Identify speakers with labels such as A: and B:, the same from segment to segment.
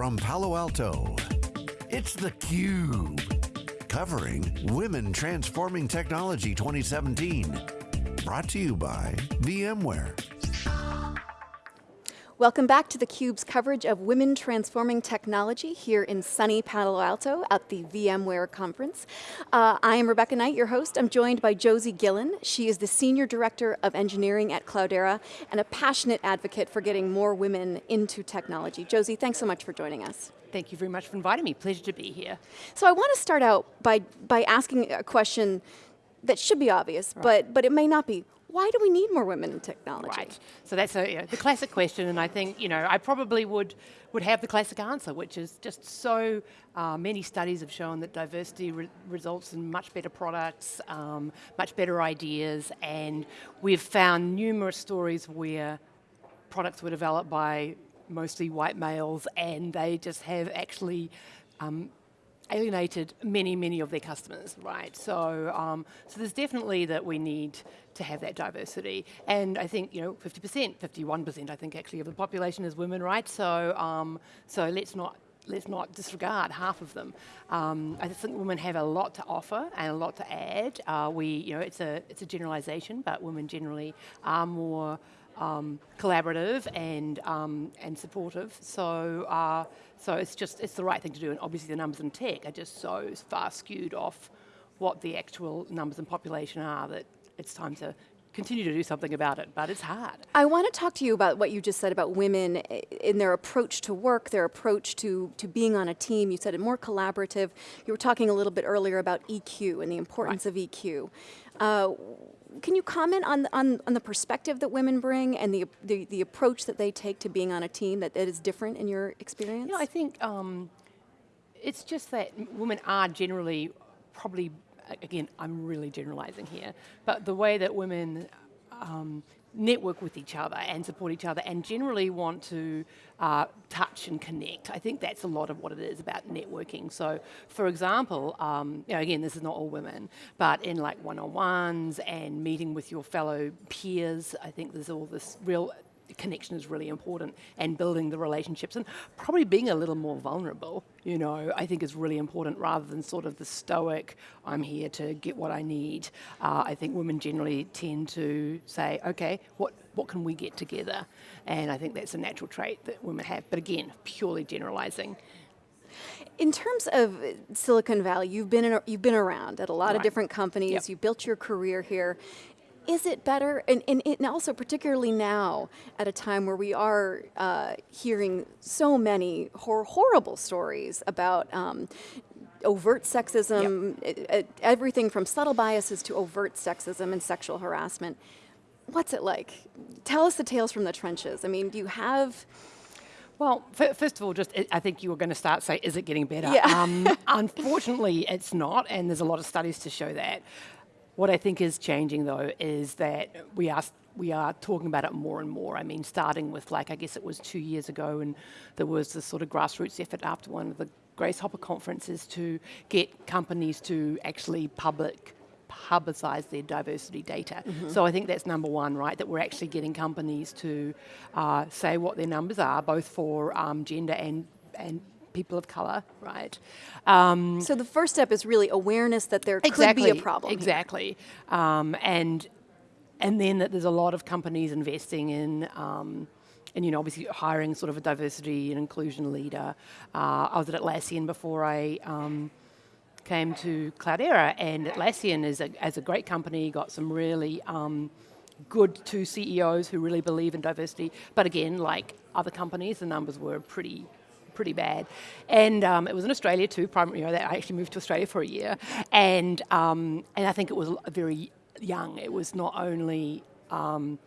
A: from Palo Alto. It's theCUBE, covering Women Transforming Technology 2017. Brought to you by VMware.
B: Welcome back to theCUBE's coverage of Women Transforming Technology here in sunny Palo Alto at the VMware conference. Uh, I am Rebecca Knight, your host. I'm joined by Josie Gillen. She is the Senior Director of Engineering at Cloudera and a passionate advocate for getting more women into technology. Josie, thanks so much for joining us.
C: Thank you very much for inviting me, pleasure to be here.
B: So I want to start out by, by asking a question that should be obvious, right. but, but it may not be why do we need more women in technology?
C: Right, so that's a, you know, the classic question and I think, you know, I probably would, would have the classic answer, which is just so uh, many studies have shown that diversity re results in much better products, um, much better ideas, and we've found numerous stories where products were developed by mostly white males and they just have actually um, alienated many, many of their customers, right? So, um, so there's definitely that we need to have that diversity. And I think, you know, 50%, 51% I think actually of the population is women, right? So, um, so let's not let's not disregard half of them. Um, I think women have a lot to offer and a lot to add. Uh, we, you know, it's a it's a generalization, but women generally are more um, collaborative and um, and supportive. So uh, so it's just it's the right thing to do. And obviously the numbers in tech are just so far skewed off what the actual numbers in population are that it's time to continue to do something about it, but it's hard.
B: I want to talk to you about what you just said about women in their approach to work, their approach to, to being on a team. You said it more collaborative. You were talking a little bit earlier about EQ and the importance right. of EQ. Uh, can you comment on, on, on the perspective that women bring and the, the, the, approach that they take to being on a team that, that is different in your experience?
C: You know, I think um, it's just that women are generally probably, again, I'm really generalizing here, but the way that women um, network with each other and support each other and generally want to uh, touch and connect. I think that's a lot of what it is about networking. So for example, um, you know, again, this is not all women, but in like one-on-ones and meeting with your fellow peers, I think there's all this real connection is really important and building the relationships and probably being a little more vulnerable, you know, I think is really important rather than sort of the stoic, I'm here to get what I need. Uh, I think women generally tend to say, okay, what, what can we get together? And I think that's a natural trait that women have, but again, purely generalizing.
B: In terms of Silicon Valley, you've been in, you've been around at a lot right. of different companies. Yep. You built your career here is it better, and, and, and, also particularly now, at a time where we are uh, hearing so many hor horrible stories about um, overt sexism, yep. everything from subtle biases to overt sexism and sexual harassment. What's it like? Tell us the tales from the trenches. I mean, do you have,
C: well, first of all, just I think you were going to start say, is it getting better?
B: Yeah.
C: Um, unfortunately, it's not, and there's a lot of studies to show that. What I think is changing though is that we are we are talking about it more and more. I mean, starting with like, I guess it was two years ago and there was this sort of grassroots effort after one of the Grace Hopper conferences to get companies to actually public publicize their diversity data. Mm -hmm. So I think that's number one, right? That we're actually getting companies to uh, say what their numbers are, both for um, gender and, and people of color, right?
B: Um, so the first step is really awareness that there
C: exactly,
B: could be a problem.
C: Exactly, um, and and then that there's a lot of companies investing in. Um, and you know, obviously hiring sort of a diversity and inclusion leader. Uh, I was at Atlassian before I um, came to Cloudera, and Atlassian is a, as a great company, got some really um, good two CEOs who really believe in diversity. But again, like other companies, the numbers were pretty pretty bad. And um, it was in Australia too, you know, I actually moved to Australia for a year. And, um, and I think it was very young. It was not only um,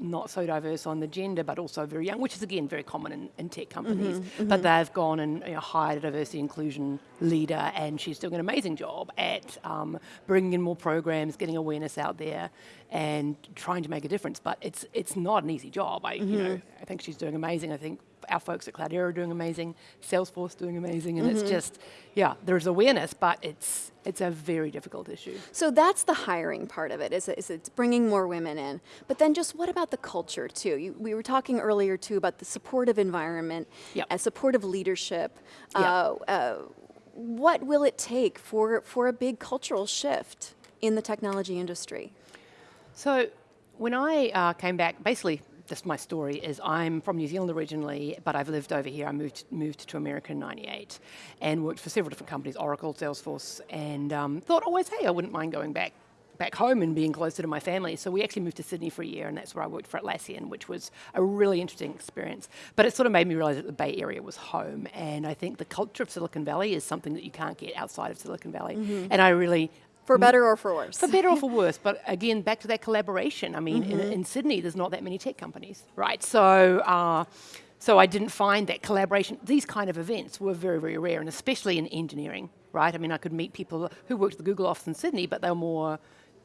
C: not so diverse on the gender, but also very young, which is again very common in, in tech companies. Mm -hmm, mm -hmm. But they've gone and you know, hired a diversity inclusion leader, and she's doing an amazing job at um, bringing in more programs, getting awareness out there, and trying to make a difference. But it's it's not an easy job. I mm -hmm. you know mm-hmm. I think she's doing amazing. I think our folks at Cloudera are doing amazing, Salesforce doing amazing, and mm -hmm. it's mm-hmm. just, yeah, there's awareness, but it's it's a very difficult issue.
B: So that's the hiring part of it, is, is it's bringing more women in. But then just what about the culture too? You, we were talking earlier too about the supportive environment, yep. a supportive leadership. Yep. Uh, uh, what will it take for, for a big cultural shift in the technology industry?
C: So when I uh, came back, basically just my story is I'm from New Zealand originally, but I've lived over here. I moved moved to America in '98 and worked for several different companies, Oracle, Salesforce, and um, thought always, hey, I wouldn't mind going back back home and being closer to my family. So we actually moved to Sydney for a year, and that's where I worked for Atlassian, which was a really interesting experience. But it sort of made me realize that the Bay Area was home, and I think the culture of Silicon Valley is something that you can't get outside of Silicon Valley. Mm -hmm. And I really
B: for better or for worse.
C: For better or for worse, but again, back to that collaboration. I mean, mm -hmm. in, mm-hmm. in, Sydney, there's not that many tech companies, right? So, uh, so I didn't find that collaboration, these kind of events were very, very rare, and especially in engineering, right? I mean, I could meet people who worked at the Google office in Sydney, but they were more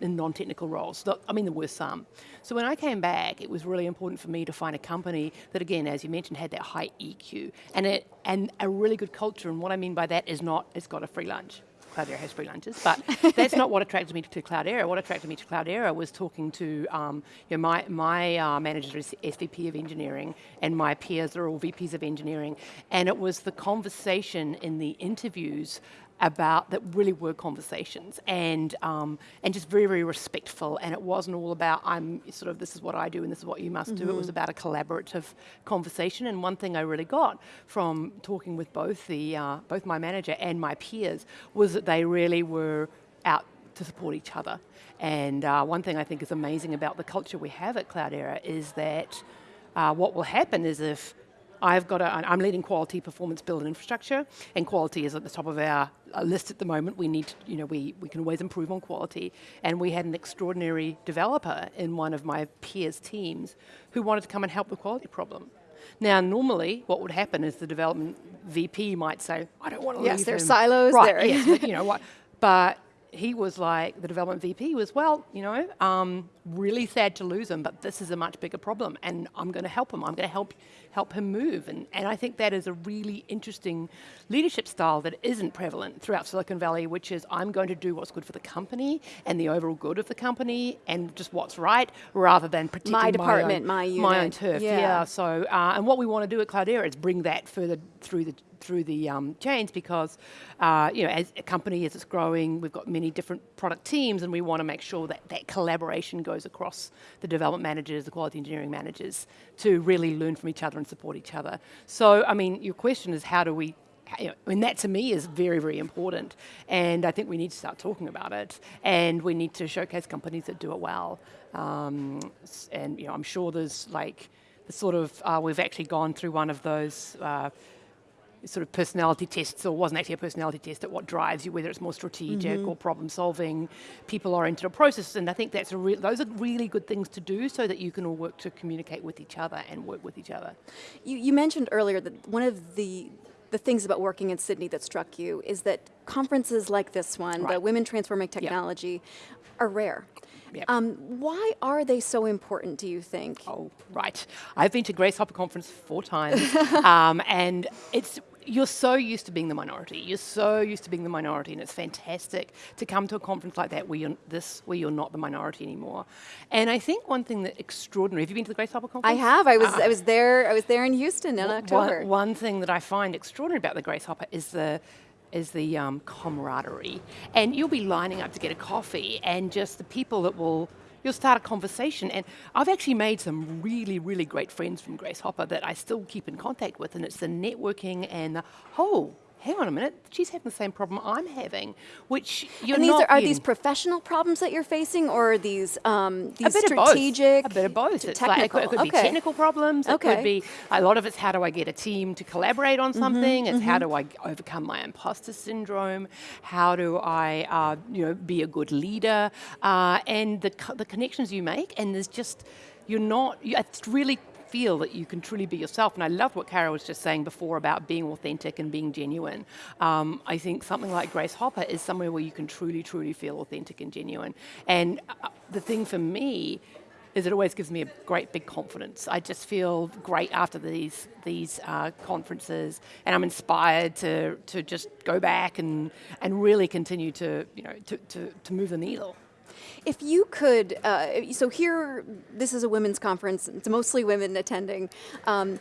C: in non-technical roles. I mean, there were some. So when I came back, it was really important for me to find a company that, again, as you mentioned, had that high EQ and, it, and a really good culture. And what I mean by that is not, it's got a free lunch. Cloudera has free lunches, but that's not what attracted me to Cloudera. What attracted me to Cloudera was talking to um, you know, my, my uh, manager is SVP of engineering and my peers are all VPs of engineering. And it was the conversation in the interviews about that really were conversations and um, and just very very respectful and it wasn't all about I'm sort of this is what I do and this is what you must mm -hmm. do it was mm-hmm. about a collaborative conversation and one thing I really got from talking with both the uh, both my manager and my peers was that they really were out to support each other and uh, one thing I think is amazing about the culture we have at Cloudera is that uh, what will happen is if I've got a, I'm leading quality, performance, build, and infrastructure, and quality is at the top of our uh, list at the moment. We need, to, you know, we, we can always improve on quality. And we had an extraordinary developer in one of my peers' teams who wanted to come and help with the quality problem. Now, normally, what would happen is the development VP might say, I don't want to
B: yes,
C: leave
B: there's silos
C: right,
B: there.
C: yes, you know what. But he was like, the development VP was, well, you know, um, really sad to lose him, but this is a much bigger problem, and I'm going to help him. I'm going to help help him move. And, and I think that is a really interesting leadership style that isn't prevalent throughout Silicon Valley, which is I'm going to do what's good for the company and the overall good of the company and just what's right, rather than protecting
B: my department,
C: my,
B: own, my unit,
C: my own turf. Yeah. yeah so, uh, and what we want to do at Cloudera is bring that further through the through the um, chains because, uh, you know, as a company, as it's growing, we've got many different product teams and we want to make sure that that collaboration goes across the development managers, the quality engineering managers to really learn from each other and support each other. So, I mean, your question is how do we you know, and that to me is very, very important. And I think we need to start talking about it. And we need to showcase companies that do it well. Um, and you know, I'm sure there's like, the sort of, uh, we've actually gone through one of those uh, sort of personality tests, or wasn't actually a personality test, at what drives you, whether it's more strategic mm -hmm. or problem solving, people oriented or process, and I think that's a those are really good things to do so that you can all work to communicate with each other and work with each other.
B: You, you mentioned earlier that one of the the things about working in Sydney that struck you is that conferences like this one, right. the Women Transforming Technology, yep. are rare. Yep. Um, why are they so important, do you think?
C: Oh, right. I've been to Grace Hopper Conference four times, um, and it's you're so used to being the minority. You're so used to being the minority, and it's fantastic to come to a conference like that where you're this where you're not the minority anymore. And I think one thing that extraordinary. Have you been to the Grace Hopper conference?
B: I have. I was ah. I was there. I was there in Houston in October.
C: One, one thing that I find extraordinary about the Grace Hopper is the is the um, camaraderie. And you'll be lining up to get a coffee, and just the people that will you'll start a conversation. And I've actually made some really, really great friends from Grace Hopper that I still keep in contact with, and it's the networking and the, oh, hang on a minute, she's having the same problem I'm having, which you're
B: and these
C: not
B: are, are these professional problems that you're facing, or are these um, these a strategic?
C: A bit of both.
B: It's technical.
C: Like, it could, it could
B: okay.
C: be technical problems. It
B: okay.
C: could be a lot of it's how do I get a team to collaborate on mm-hmm, something. Mm -hmm, it's mm -hmm. how do I overcome my imposter syndrome. How do I, uh, you know, be a good leader, uh, and the the connections you make, and there's just you're not. It's really feel that you can truly be yourself. And I love what Kara was just saying before about being authentic and being genuine. Um, I think something like Grace Hopper is somewhere where you can truly, truly feel authentic and genuine. And uh, the thing for me is it always gives me a great big confidence. I just feel great after these these uh, conferences, and I'm inspired to to just go back and and really continue to you know to to, to move the needle.
B: If you could, uh, so here, this is a women's conference. It's mostly women attending. Um,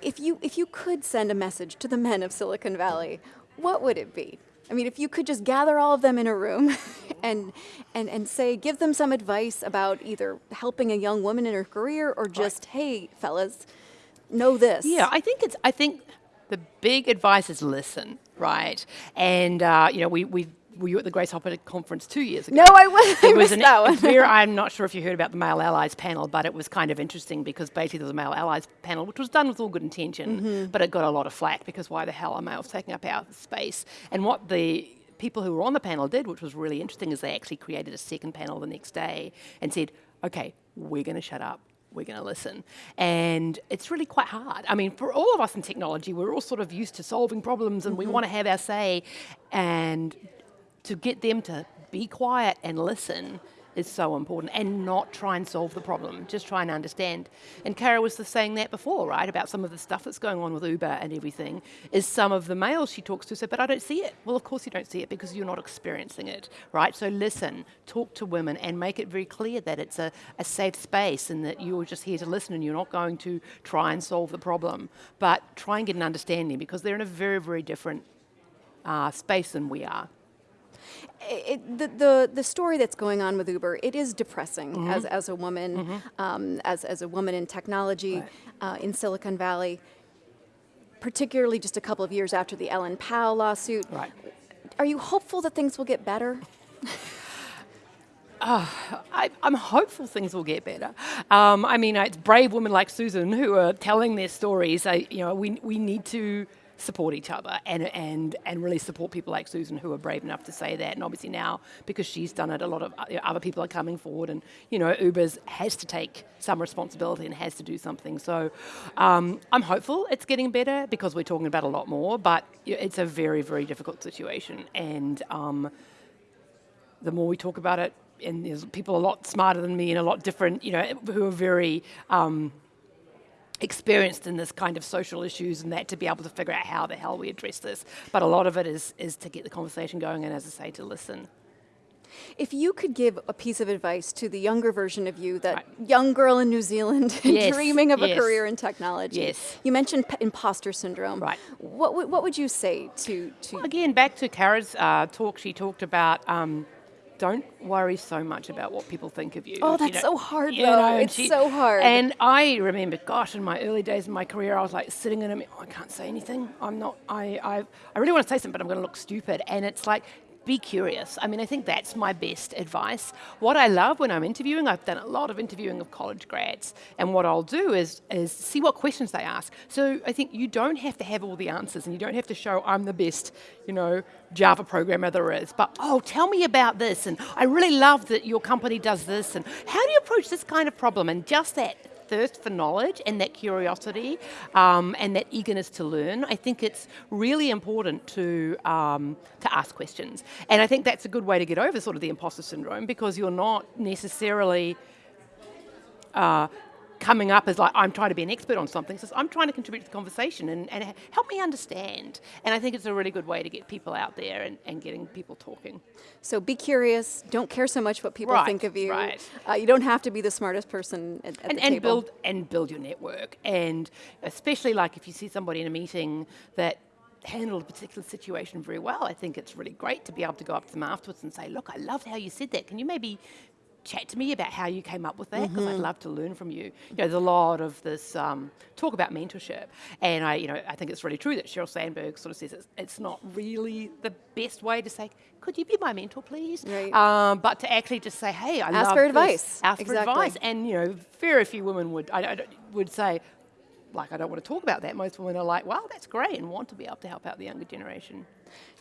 B: if you if you could send a message to the men of Silicon Valley, what would it be? I mean, if you could just gather all of them in a room and, and, and say, give them some advice about either helping a young woman in her career or just, right. hey, fellas, know this.
C: Yeah, I think it's, I think the big advice is listen, right? And, uh, you know, we, we were you at the Grace Hopper conference two years ago?
B: No, I wasn't. It was an, that one.
C: Very, I'm not sure if you heard about the Male Allies panel, but it was kind of interesting because basically there was a Male Allies panel, which was done with all good intention, mm-hmm. but it got a lot of flack because why the hell are males taking up our space? And what the people who were on the panel did, which was really interesting, is they actually created a second panel the next day and said, okay, we're going to shut up we're going to listen. And it's really quite hard. I mean, for all of us in technology, we're all sort of used to solving problems and mm-hmm. we want to have our say. And to get them to be quiet and listen is so important and not try and solve the problem, just try and understand. And Kara was saying that before, right, about some of the stuff that's going on with Uber and everything, is some of the males she talks to say, but I don't see it. Well, of course you don't see it because you're not experiencing it, right? So listen, talk to women and make it very clear that it's a, a safe space and that you're just here to listen and you're not going to try and solve the problem, but try and get an understanding because they're in a very, very different uh, space than we are
B: it, the, the, the story that's going on with Uber, it is depressing mm-hmm. as, as a woman, mm-hmm. um, as, as a woman in technology right. uh, in Silicon Valley, particularly just a couple of years after the Ellen Pao lawsuit.
C: Right.
B: Are you hopeful that things will get better?
C: Uh, I, am hopeful things will get better. Um, I mean, it's brave women like Susan who are telling their stories. I, you know, we, we need to support each other and, and, and really support people like Susan who are brave enough to say that. And obviously now, because she's done it, a lot of other people are coming forward and, you know, Uber's has to take some responsibility and has to do something. So um, I'm hopeful it's getting better because we're talking about a lot more, but it's a very, very difficult situation. And um, the more we talk about it, and there's people a lot smarter than me and a lot different, you know, who are very um, experienced in this kind of social issues and that to be able to figure out how the hell we address this. But a lot of it is, is to get the conversation going and, as I say, to listen.
B: If you could give a piece of advice to the younger version of you, that right. young girl in New Zealand yes. dreaming of yes. a career in technology,
C: yes.
B: you mentioned p- imposter syndrome.
C: Right.
B: What, w- what would you say to? to
C: well, again, back to Kara's uh, talk, she talked about um, don't worry so much about what people think of you.
B: Oh, that's you know, so hard, though. Know, it's she, so hard.
C: And I remember, gosh, in my early days in my career, I was like sitting in a, oh, I can't say anything. I'm not, I, I, I really want to say something, but I'm going to look stupid. And it's like, be curious. I mean, I think that's my best advice. What I love when I'm interviewing, I've done a lot of interviewing of college grads, and what I'll do is, is see what questions they ask. So I think you don't have to have all the answers, and you don't have to show I'm the best, you know, Java programmer there is. But oh, tell me about this, and I really love that your company does this, and how do you approach this kind of problem? And just that thirst for knowledge and that curiosity um, and that eagerness to learn, I think it's really important to, um, to ask questions. And I think that's a good way to get over sort of the imposter syndrome because you're not necessarily uh, coming up as like, I'm trying to be an expert on something. So I'm trying to contribute to the conversation and, and help me understand. And I think it's a really good way to get people out there and, and getting people talking.
B: So be curious. Don't care so much what people
C: right,
B: think of you.
C: Right.
B: Uh, you don't have to be the smartest person at, at
C: and,
B: the
C: and
B: table.
C: Build, and build your network. And especially like if you see somebody in a meeting that handled a particular situation very well. I think it's really great to be able to go up to them afterwards and say, look, I loved how you said that. Can you maybe chat to me about how you came up with that because mm-hmm. I'd love to learn from you. You know, there's a lot of this um, talk about mentorship, and I, you know, I think it's really true that Sheryl Sandberg sort of says it's, it's not really the best way to say, "Could you be my mentor, please?"
B: Right.
C: Um, but to actually just say, "Hey, I
B: ask
C: love
B: for
C: this.
B: advice."
C: Ask
B: exactly.
C: for advice, and you know, very few women would I, I, would say, like, I don't want to talk about that. Most women are like, "Wow, that's great," and want to be able to help out the younger generation.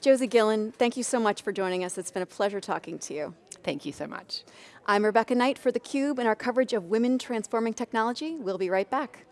B: Josie Gillen, thank you so much for joining us. It's been a pleasure talking to you.
C: Thank you so much.
B: I'm Rebecca Knight for theCUBE and our coverage of Women Transforming Technology. We'll be right back.